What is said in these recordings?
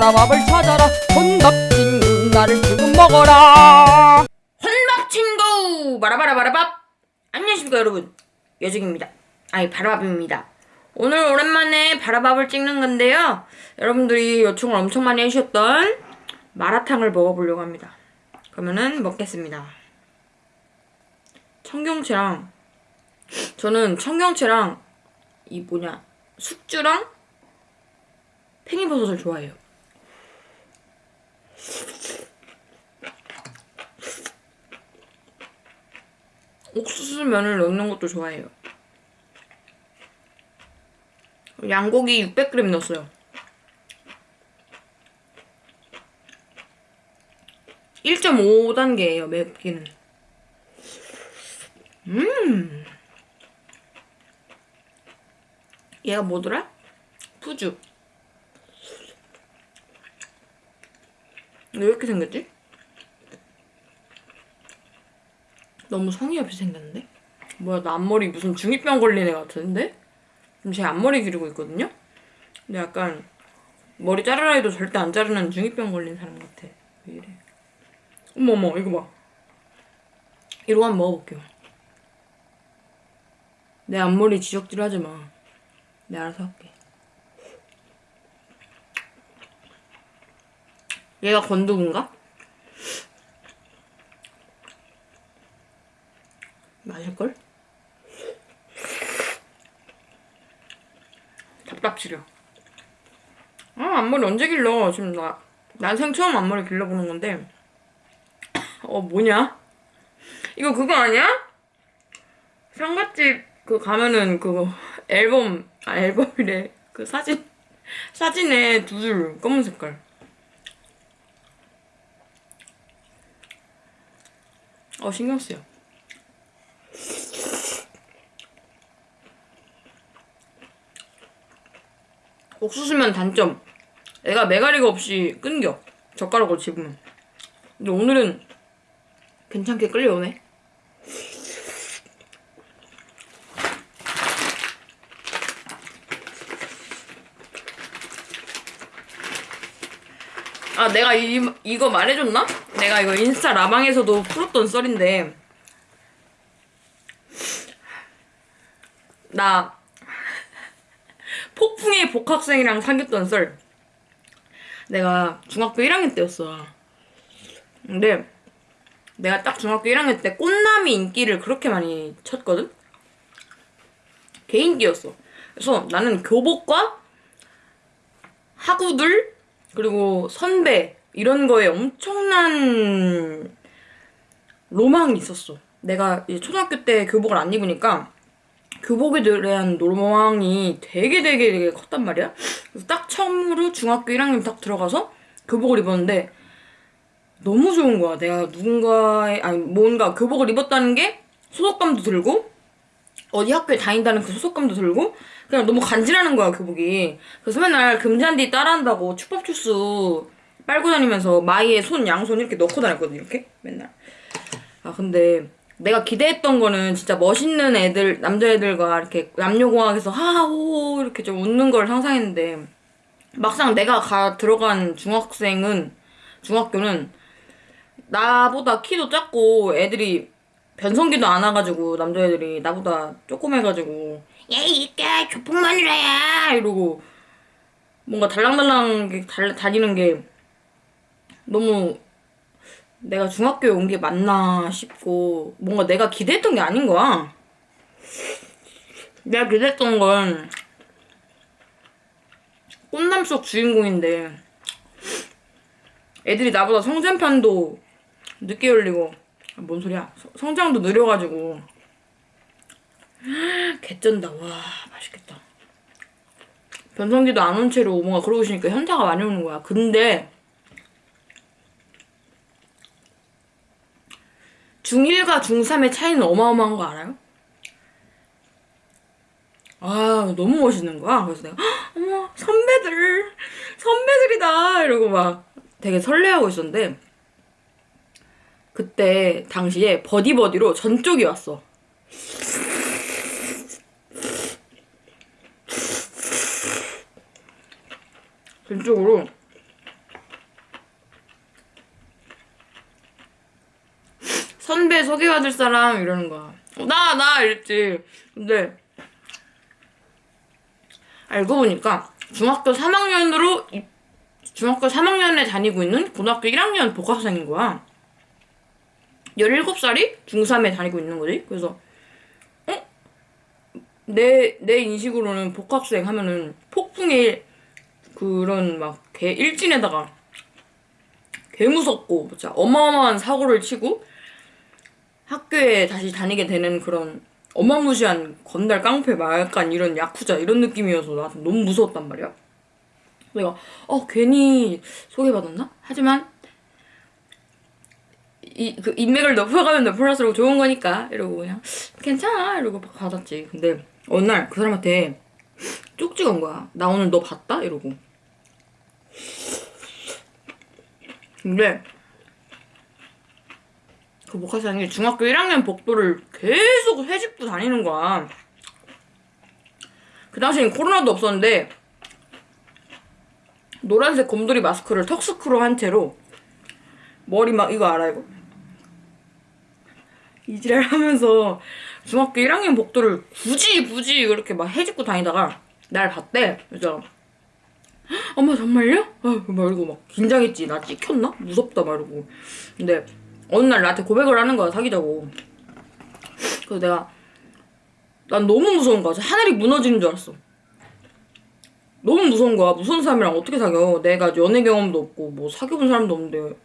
바라밥을 찾아라. 혼밥 친구 나를 지금 먹어라. 혼밥 친구! 바라바라바라밥! 안녕하십니까 여러분. 여정입니다. 아니 바라밥입니다. 오늘 오랜만에 바라밥을 찍는 건데요. 여러분들이 요청을 엄청 많이 해주셨던 마라탕을 먹어보려고 합니다. 그러면은 먹겠습니다. 청경채랑 저는 청경채랑 이 뭐냐 숙주랑 팽이버섯을 좋아해요 옥수수 면을 넣는 것도 좋아해요. 양고기 600g 넣었어요. 1.5단계예요, 맵기는. 음. 얘가 뭐더라? 푸주. 왜 이렇게 생겼지? 너무 성의 없이 생겼는데? 뭐야 나 앞머리 무슨 중2병 걸린 애 같은데? 지금 제 앞머리 기르고 있거든요? 근데 약간 머리 자르라 해도 절대 안 자르는 중2병 걸린 사람 같아 왜 이래 어머머 이거 봐 이거 한번 먹어볼게요 내 앞머리 지적질 하지 마 내가 알아서 할게 얘가 건두부인가? 맞을걸? 답답지려. 아, 앞머리 언제 길러? 지금 나, 난생 처음 앞머리 길러보는 건데. 어, 뭐냐? 이거 그거 아니야? 상갓집 그 가면은 그거 앨범, 아, 앨범이래. 그 사진, 사진에 두줄 검은 색깔. 어, 신경 쓰여. 옥수수면 단점. 애가 메가리가 없이 끊겨. 젓가락으로 집으면. 근데 오늘은 괜찮게 끌려오네. 아, 내가 이, 이거 말해줬나? 내가 이거 인스타 라방에서도 풀었던 썰인데. 나 폭풍의 복학생이랑 사귀었던 썰. 내가 중학교 1학년 때였어. 근데 내가 딱 중학교 1학년 때 꽃남이 인기를 그렇게 많이 쳤거든? 개인기였어. 그래서 나는 교복과 학우들 그리고 선배 이런 거에 엄청난 로망이 있었어. 내가 초등학교 때 교복을 안 입으니까 교복에 대한 로망이 되게 되게 되게 컸단 말이야. 그래서 딱 처음으로 중학교 1학년 딱 들어가서 교복을 입었는데 너무 좋은 거야. 내가 누군가의 아니 뭔가 교복을 입었다는 게 소속감도 들고 어디 학교에 다닌다는 그 소속감도 들고 그냥 너무 간지나는 거야 교복이. 그래서 맨날 금잔디 따라한다고 추법추스 빨고 다니면서 마이에 손 양손 이렇게 넣고 다녔거든 이렇게 맨날. 아 근데 내가 기대했던 거는 진짜 멋있는 애들 남자애들과 이렇게 남녀공학에서 하하호 이렇게 좀 웃는 걸 상상했는데 막상 내가 가 들어간 중학생은 중학교는 나보다 키도 작고 애들이 변성기도 안 와가지고 남자애들이 나보다 조그매가지고 예이 이게 교폭마누라야 이러고 뭔가 달랑달랑 다니는 게 너무 내가 중학교에 온 게 맞나 싶고 뭔가 내가 기대했던 게 아닌 거야. 내가 기대했던 건 꽃남 속 주인공인데 애들이 나보다 성장판도 늦게 열리고 뭔 소리야? 성장도 느려가지고. 개쩐다. 와 맛있겠다. 변성기도 안 온 채로 뭔가 그러고 있으니까 현타가 많이 오는 거야. 근데 중1과 중3의 차이는 어마어마한 거 알아요? 아 너무 멋있는 거야. 그래서 내가 어머 선배들 선배들이다. 이러고 막 되게 설레하고 있었는데 그때 당시에 버디버디로 전쪽이 왔어. 전쪽으로 선배 소개받을 사람 이러는 거야. 나, 나 이랬지. 근데 알고 보니까 중학교 3학년으로 중학교 3학년에 다니고 있는 고등학교 1학년 복학생인 거야. 17살이 중3에 다니고 있는 거지. 그래서 어? 내, 내 인식으로는 복학생 하면은 폭풍의 그런 막 개 일진에다가 개 무섭고 진짜 어마어마한 사고를 치고 학교에 다시 다니게 되는 그런 어마무시한 건달 깡패 막 약간 이런 야쿠자 이런 느낌이어서 나한테 너무 무서웠단 말이야. 내가 어 괜히 소개받았나? 하지만 이 그 인맥을 높여가면 높을수록 좋은 거니까 이러고 그냥 괜찮아 이러고 막 받았지. 근데 어느 날 그 사람한테 쪽지가 온 거야. 나 오늘 너 봤다 이러고. 근데 그 목화상이 중학교 1학년 복도를 계속 회집고 다니는 거야. 그 당시엔 코로나도 없었는데 노란색 곰돌이 마스크를 턱스크로 한 채로 머리 막 이거 알아 이거 이지랄 하면서 중학교 1학년 복도를 굳이 굳이 그렇게 막 해집고 다니다가 날 봤대 그래서 엄마 정말요? 아, 막 이러고 막 긴장했지 나 찍혔나? 무섭다 막 이러고 근데 어느 날 나한테 고백을 하는 거야 사귀자고. 그래서 내가 난 너무 무서운 거야. 하늘이 무너지는 줄 알았어. 너무 무서운 거야. 무서운 사람이랑 어떻게 사겨? 내가 연애 경험도 없고 뭐 사귀어본 사람도 없는데.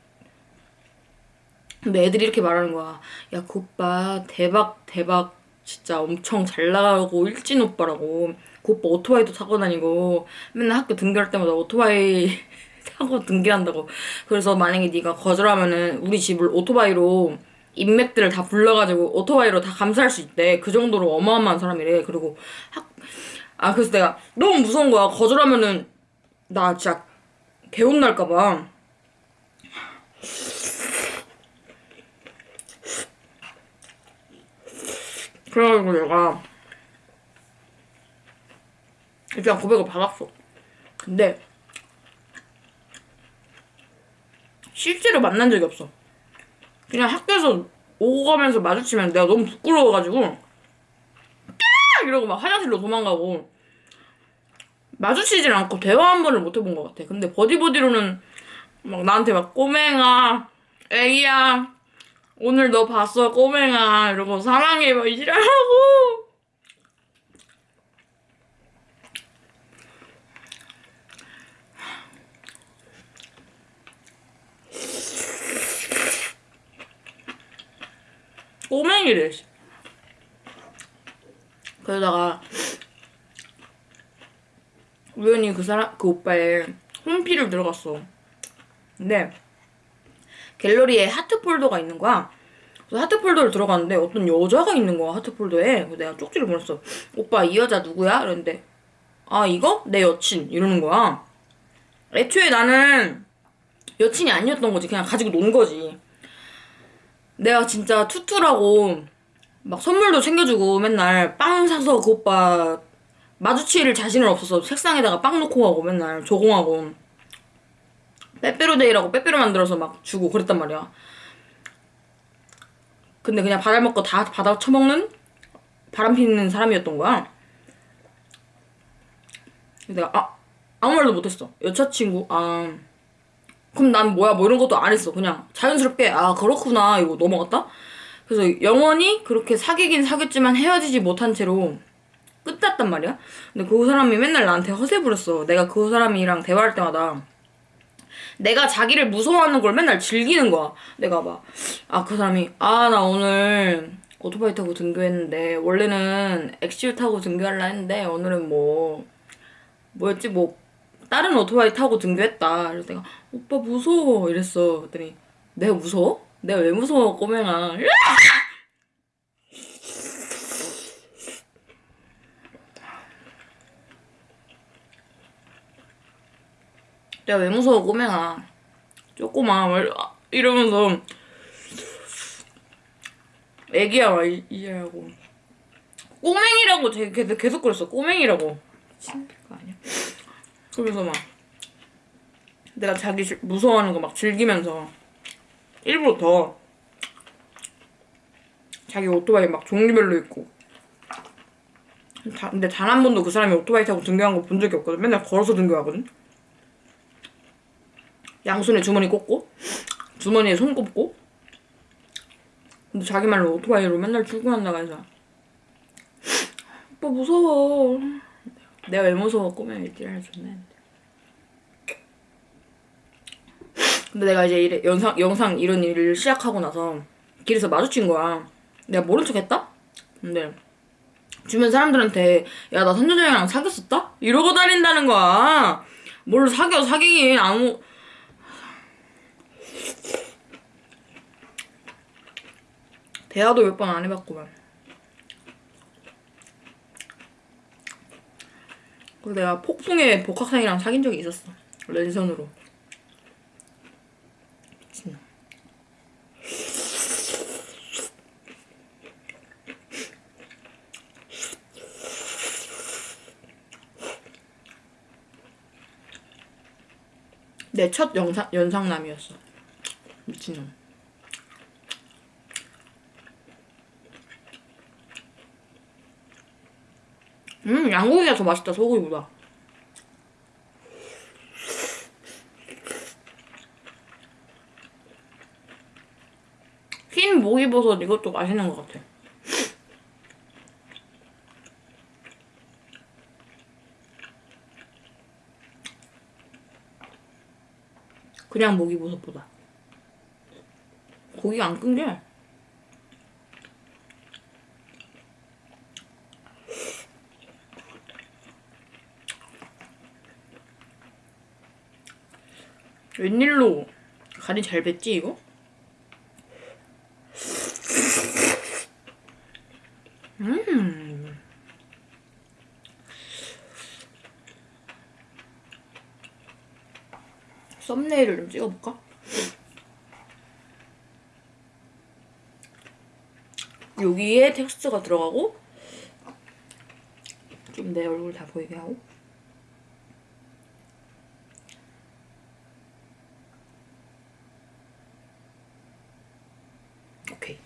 근데 애들이 이렇게 말하는 거야. 야 그 오빠 대박 대박. 진짜 엄청 잘 나가고 일진 오빠라고. 그 오빠 오토바이도 타고 다니고 맨날 학교 등교할 때마다 오토바이 타고 등교한다고. 그래서 만약에 네가 거절하면은 우리 집을 오토바이로 인맥들을 다 불러가지고 오토바이로 다 감싸할 수 있대. 그 정도로 어마어마한 사람이래. 그리고 학... 아 그래서 내가 너무 무서운 거야. 거절하면은 나 진짜 개혼 날까봐. 그래가지고 내가 일단 고백을 받았어. 근데 실제로 만난 적이 없어. 그냥 학교에서 오고 가면서 마주치면 내가 너무 부끄러워가지고 까 이러고 막 화장실로 도망가고 마주치질 않고 대화 한 번을 못 해본 것 같아. 근데 버디버디로는 막 나한테 막 꼬맹아, 애기야, 오늘 너 봤어 꼬맹아 이러고 사랑해 막 이지랄하고 꼬맹이래. 그러다가 우연히 그 사람 그 오빠의 홈피를 들어갔어. 근데 갤러리에 하트 폴더가 있는 거야. 그래서 하트 폴더를 들어갔는데 어떤 여자가 있는 거야 하트 폴더에. 그래서 내가 쪽지를 보냈어. 오빠 이 여자 누구야? 이랬는데 아 이거 내 여친 이러는 거야. 애초에 나는 여친이 아니었던 거지. 그냥 가지고 논 거지. 내가 진짜 투투라고 막 선물도 챙겨주고 맨날 빵 사서 그 오빠 마주칠 자신은 없어서 책상에다가 빵 놓고 가고 맨날 조공하고 빼빼로데이라고 빼빼로 만들어서 막 주고 그랬단 말이야. 근데 그냥 받아먹고 다 받아 처먹는 바람 피는 사람이었던 거야. 내가 아 아무 말도 못했어. 여자친구 아 그럼 난 뭐야 뭐 이런 것도 안 했어. 그냥 자연스럽게 아 그렇구나 이거 넘어갔다? 그래서 영원히 그렇게 사귀긴 사귀었지만 헤어지지 못한 채로 끝났단 말이야. 근데 그 사람이 맨날 나한테 허세 부렸어. 내가 그 사람이랑 대화할 때마다 내가 자기를 무서워하는 걸 맨날 즐기는 거야. 내가 막 아 그 사람이 아 나 오늘 오토바이 타고 등교했는데 원래는 엑시유 타고 등교하려 했는데 오늘은 뭐 뭐였지? 뭐 다른 오토바이 타고 등교했다. 그래서 내가 오빠 무서워 이랬어. 그랬더니 내가 무서워? 내가 왜 무서워 꼬맹아. 내가 왜 무서워 꼬맹아. 조그마 이러면서 애기야 막 이래하고 꼬맹이라고 계속 그랬어 꼬맹이라고 거 아니야? 그러면서 막 내가 자기 무서워하는 거 막 즐기면서 일부러 더 자기 오토바이 막 종류별로 있고 다- 근데 단 한 번도 그 사람이 오토바이 타고 등교한 거 본 적이 없거든 맨날 걸어서 등교하거든 양손에 주머니 꽂고 주머니에 손 꼽고 근데 자기 말로 오토바이로 맨날 출근한다고 해서 오빠 무서워 내가 왜 무서워? 꼬면 얘기를 해줬네 근데 내가 이제 이래, 영상, 영상 이런 일을 시작하고 나서 길에서 마주친 거야. 내가 모른 척 했다? 근데 주변 사람들한테 야 나 선조정이랑 사귀었었다? 이러고 다닌다는 거야. 뭘 사겨? 사귀긴 아무. 대화도 몇 번 안 해봤구만 그리고 내가 폭풍의 복학생이랑 사귄 적이 있었어 랜선으로 미친 내첫 영상 연상남이었어. 미친놈. 음, 양고기가 더 맛있다, 소고기보다. 흰 목이버섯 이것도 맛있는 것 같아. 그냥 목이버섯보다. 고기가 안 끈게. 웬일로 간이 잘 뱄지 이거? 음. 썸네일을 좀 찍어볼까? 여기에 텍스트가 들어가고 좀 내 얼굴 다 보이게 하고 오케이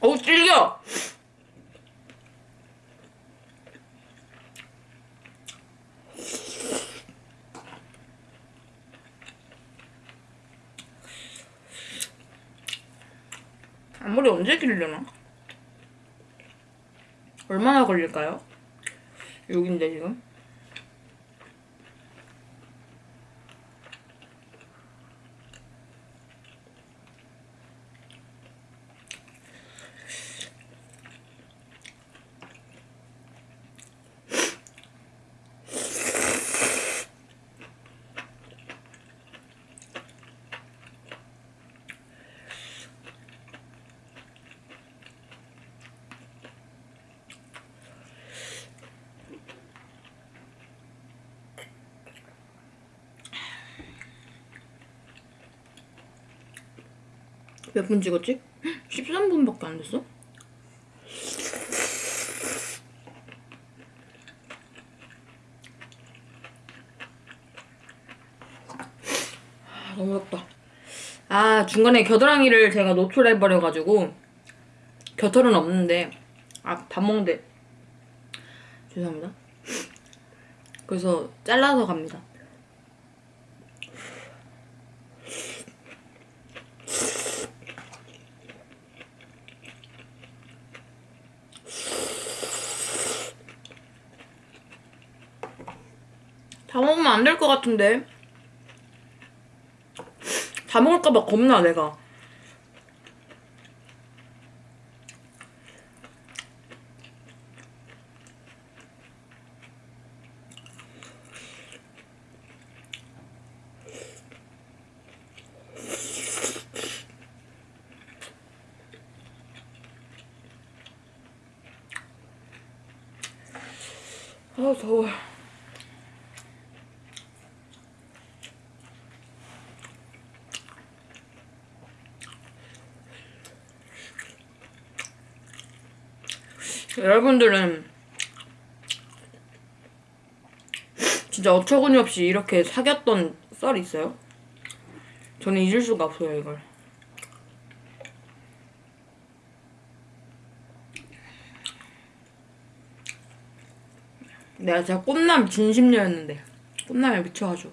어우 질겨 앞머리 언제 기르려나? 얼마나 걸릴까요? 여긴데 지금 몇 분 찍었지? 13분밖에 안 됐어? 아, 너무 덥다. 아, 중간에 겨드랑이를 제가 노출해버려가지고, 겨털은 없는데, 아, 밥 먹는데, 죄송합니다. 그래서 잘라서 갑니다. 안 될 것 같은데. 다 먹을까봐 겁나, 내가. 아, 더워. 여러분들은 진짜 어처구니 없이 이렇게 사귀었던 썰이 있어요? 저는 잊을 수가 없어요, 이걸. 내가 진짜 꽃남 진심녀였는데 꽃남에 미쳐가지고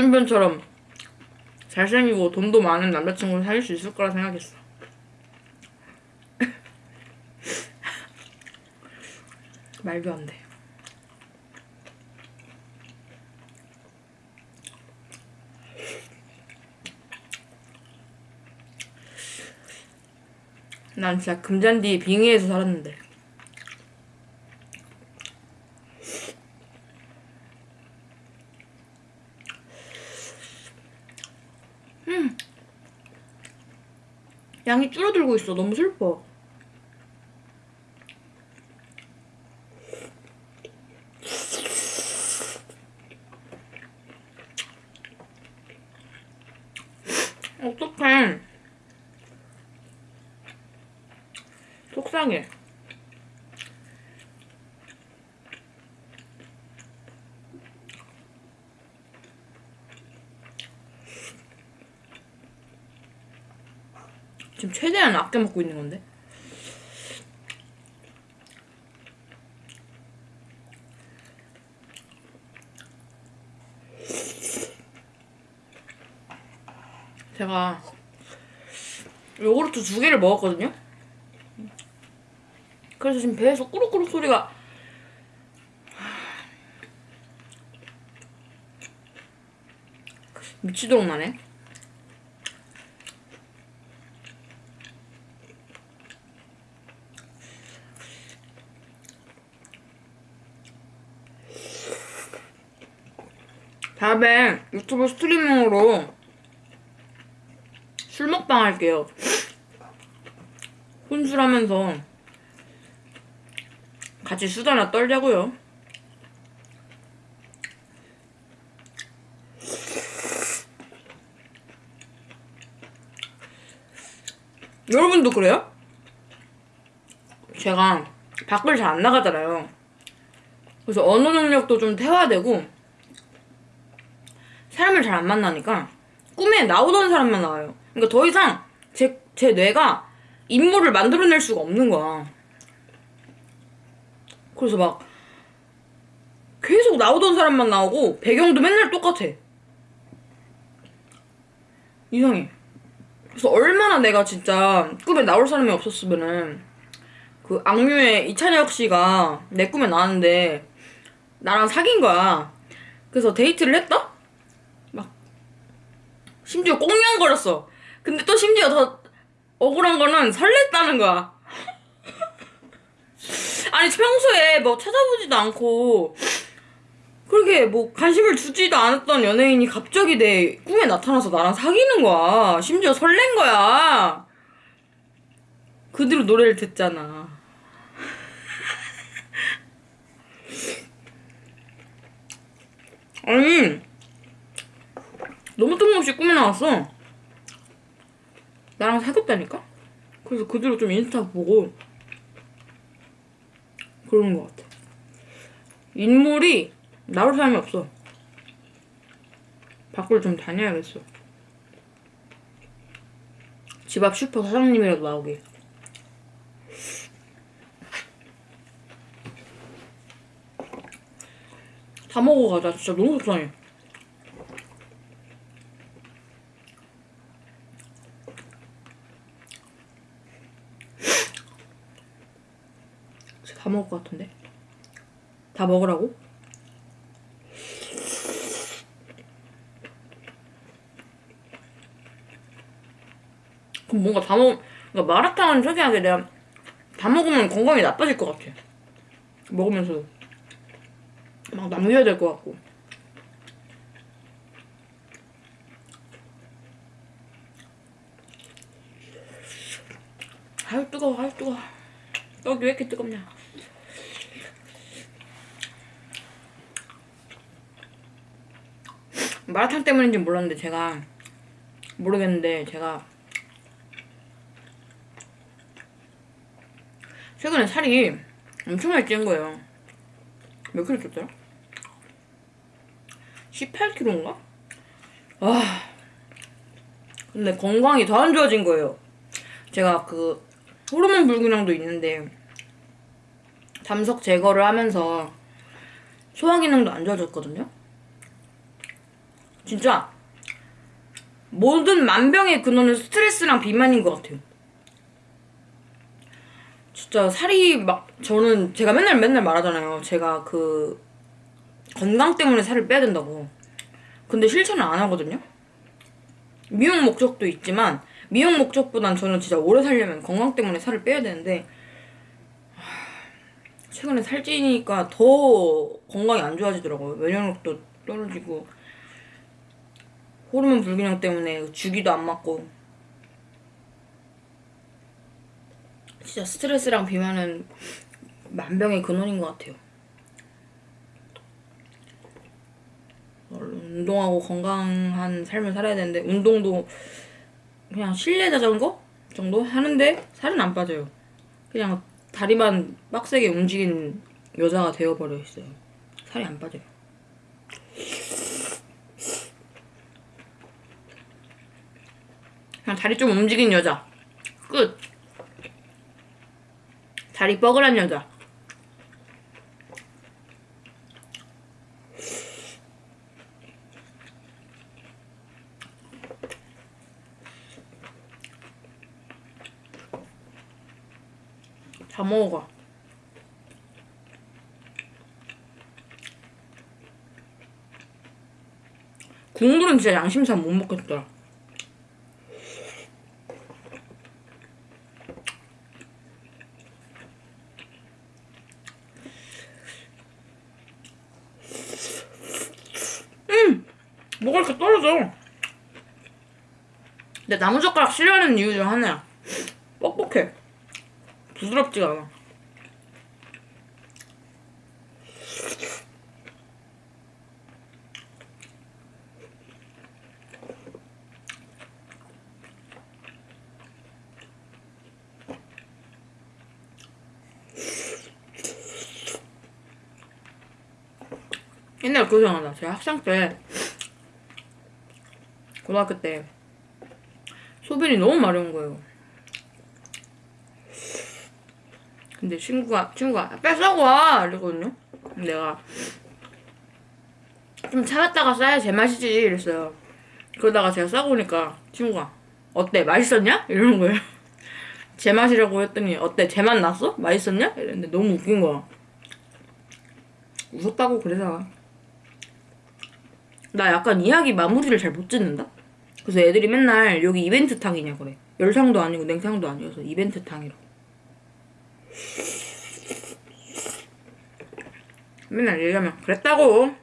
구준변처럼 잘생기고 돈도 많은 남자친구를 사귈 수 있을 거라 생각했어 말도 안 돼. 난 진짜 금잔디 빙의에서 살았는데. 양이 줄어들고 있어. 너무 슬퍼. 어떡해. 속상해. 지금 최대한 아껴 먹고 있는 건데. 제가 요구르트 두 개를 먹었거든요. 그래서 지금 배에서 꾸룩꾸룩 소리가 미치도록 나네. 다음에 유튜브 스트리밍으로 술 먹방 할게요. 혼술하면서 같이 수다나 떨자고요. 여러분도 그래요? 제가 밖을 잘 안 나가잖아요. 그래서 언어 능력도 좀 태화되고 사람을 잘 안 만나니까 꿈에 나오던 사람만 나와요. 그러니까 더 이상 제, 제 뇌가 인물을 만들어낼 수가 없는 거야. 그래서 막 계속 나오던 사람만 나오고 배경도 맨날 똑같아. 이상해. 그래서 얼마나 내가 진짜 꿈에 나올 사람이 없었으면은 그 악뮤의 이찬혁 씨가 내 꿈에 나왔는데 나랑 사귄 거야. 그래서 데이트를 했다? 막 심지어 꽁냥거렸어. 근데 또 심지어 더 억울한 거는 설렜다는 거야. 아니 평소에 뭐 찾아보지도 않고 그렇게 뭐 관심을 주지도 않았던 연예인이 갑자기 내 꿈에 나타나서 나랑 사귀는 거야. 심지어 설렌 거야. 그 뒤로 노래를 듣잖아. 아니 너무 뜬금없이 꿈에 나왔어. 나랑 사귀었다니까? 그래서 그 뒤로 좀 인스타 보고 그러는 것 같아. 인물이 나올 사람이 없어. 밖을 좀 다녀야겠어. 집 앞 슈퍼 사장님이라도 나오게. 다 먹어가자. 진짜 너무 속상해. 것 같은데? 다 먹으라고? 그럼 뭔가 다 먹, 그러니까 마라탕은 특이하게 내가 다 먹으면 건강이 나빠질 것 같아. 먹으면서 막 남겨야 될 것 같고. 아유 뜨거워, 아유 뜨거워. 떡이 왜 이렇게 뜨겁냐? 마라탕 때문인지 몰랐는데 제가 모르겠는데 제가 최근에 살이 엄청나게 찐 거예요. 몇 킬로 쪘더라? 18kg인가? 아 근데 건강이 더 안 좋아진 거예요. 제가 그 호르몬 불균형도 있는데 담석 제거를 하면서 소화 기능도 안 좋아졌거든요. 진짜 모든 만병의 근원은 스트레스랑 비만인 것 같아요. 진짜 살이 막 저는 제가 맨날 맨날 말하잖아요. 제가 그 건강 때문에 살을 빼야 된다고. 근데 실천을 안 하거든요. 미용 목적도 있지만 미용 목적보단 저는 진짜 오래 살려면 건강 때문에 살을 빼야 되는데 하, 최근에 살찌니까 더 건강이 안 좋아지더라고요. 면역력도 떨어지고 호르몬 불균형 때문에 주기도 안 맞고 진짜 스트레스랑 비만은 만병의 근원인 것 같아요. 운동하고 건강한 삶을 살아야 되는데 운동도 그냥 실내 자전거 정도 하는데 살은 안 빠져요. 그냥 다리만 빡세게 움직이는 여자가 되어버려 있어요. 살이 안 빠져요. 그냥 다리 좀 움직이는 여자. 끝. 다리 뻐글한 여자. 다 먹어가. 국물은 진짜 양심상 못 먹겠더라. 음! 떨어져? 근데 나무젓가락 싫어하는 이유 중 하나야. 뻑뻑해. 부드럽지가 않아. 옛날에 그거 생각나. 제가 학생 때, 고등학교 때, 소변이 너무 마려운 거예요. 근데 친구가 친구가 뺏어고 와 이러거든요. 내가 좀 참았다가 싸야 제맛이지 이랬어요. 그러다가 제가 싸고 오니까 친구가 어때 맛있었냐 이러는 거예요. 제 맛이라고 했더니 어때 제맛 났어? 맛있었냐? 이랬는데 너무 웃긴 거야. 웃었다고 그래서 나 약간 이야기 마무리를 잘 못 짓는다. 그래서 애들이 맨날 여기 이벤트 탕이냐 그래. 열탕도 아니고 냉탕도 아니어서 이벤트 탕이라고. 맨날 얘기하면 그랬다고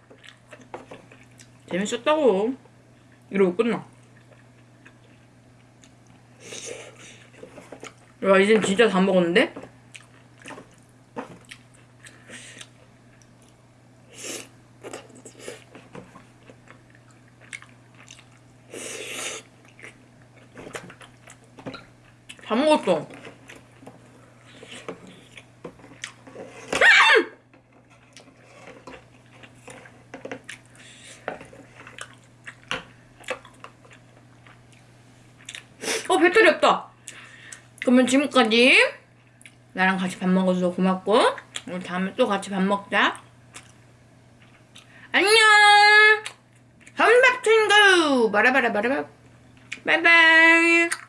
재밌었다고 이러고 끝나 야 이젠 진짜 다 먹었는데? 다 먹었어 어 배터리 없다. 지금까지 나랑 같이 밥 먹어줘서 고맙고 우리 다음에 또 같이 밥 먹자. 안녕. 한밥 친구 바라바라 바라바. 바이바이.